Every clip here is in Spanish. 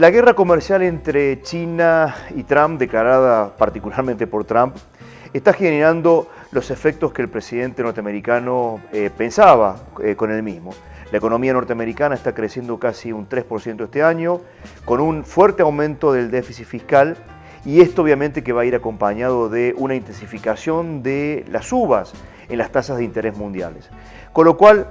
La guerra comercial entre China y Trump, declarada particularmente por Trump, está generando los efectos que el presidente norteamericano eh, pensaba eh, con él mismo. La economía norteamericana está creciendo casi un 3% este año, con un fuerte aumento del déficit fiscal y esto obviamente que va a ir acompañado de una intensificación de las subas en las tasas de interés mundiales. Con lo cual,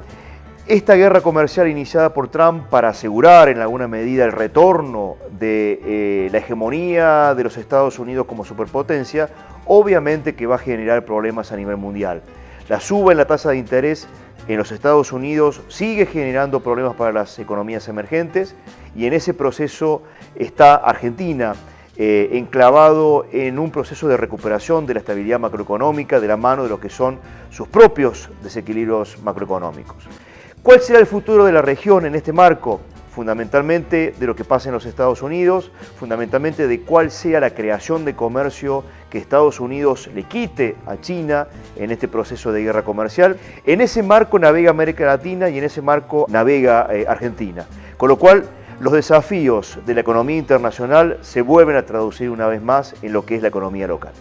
esta guerra comercial iniciada por Trump para asegurar en alguna medida el retorno de eh, la hegemonía de los Estados Unidos como superpotencia, obviamente que va a generar problemas a nivel mundial. La suba en la tasa de interés en los Estados Unidos sigue generando problemas para las economías emergentes y en ese proceso está Argentina, eh, enclavado en un proceso de recuperación de la estabilidad macroeconómica de la mano de lo que son sus propios desequilibrios macroeconómicos. ¿Cuál será el futuro de la región en este marco? Fundamentalmente de lo que pasa en los Estados Unidos, fundamentalmente de cuál sea la creación de comercio que Estados Unidos le quite a China en este proceso de guerra comercial. En ese marco navega América Latina y en ese marco navega eh, Argentina. Con lo cual, los desafíos de la economía internacional se vuelven a traducir una vez más en lo que es la economía local.